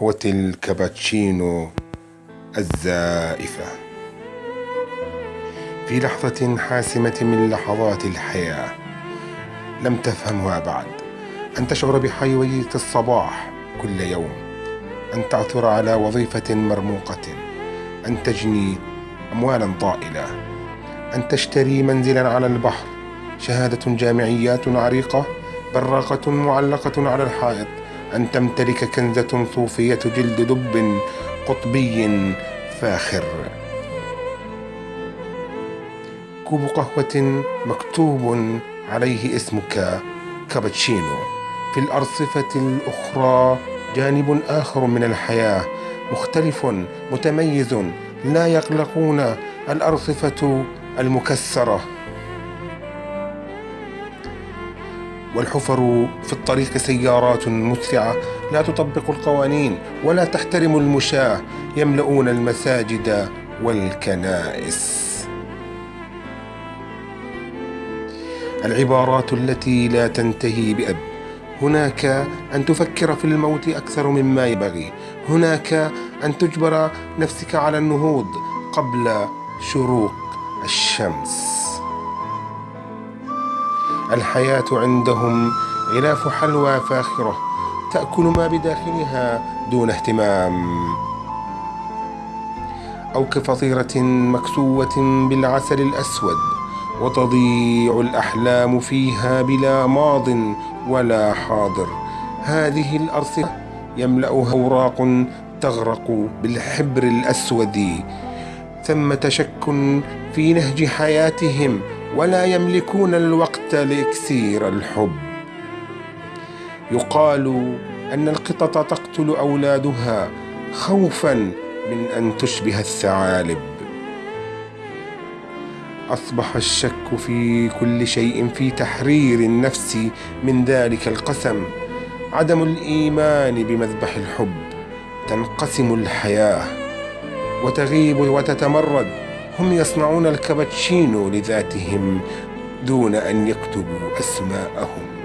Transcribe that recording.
قهوة الكابتشينو الزائفة. في لحظة حاسمة من لحظات الحياة لم تفهمها بعد. أن تشعر بحيوية الصباح كل يوم. أن تعثر على وظيفة مرموقة. أن تجني أموالا طائلة. أن تشتري منزلا على البحر. شهادة جامعيات عريقة براقة معلقة على الحائط. أن تمتلك كنزة صوفية جلد دب قطبي فاخر. كوب قهوة مكتوب عليه اسمك كابتشينو. في الأرصفة الأخرى جانب آخر من الحياة مختلف متميز لا يقلقون الأرصفة المكسرة. والحفر في الطريق سيارات مسرعة لا تطبق القوانين ولا تحترم المشاة. يملؤون المساجد والكنائس. العبارات التي لا تنتهي بأب. هناك أن تفكر في الموت أكثر مما ينبغي. هناك أن تجبر نفسك على النهوض قبل شروق الشمس. الحياة عندهم غلاف حلوى فاخرة تأكل ما بداخلها دون اهتمام. أو كفطيرة مكسوة بالعسل الأسود وتضيع الأحلام فيها بلا ماض ولا حاضر. هذه الأرصفة يملأها أوراق تغرق بالحبر الأسود ثمة شك في نهج حياتهم ولا يملكون الوقت لاكسير الحب. يقال أن القطط تقتل أولادها خوفا من أن تشبه الثعالب. أصبح الشك في كل شيء في تحرير النفس من ذلك القسم. عدم الإيمان بمذبح الحب تنقسم الحياة وتغيب وتتمرد. هم يصنعون الكابتشينو لذاتهم دون أن يكتبوا أسماءهم.